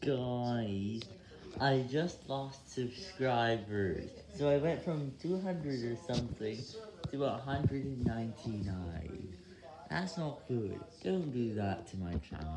Guys, I just lost subscribers, so I went from 200 or something to 199. That's not good, don't do that to my channel.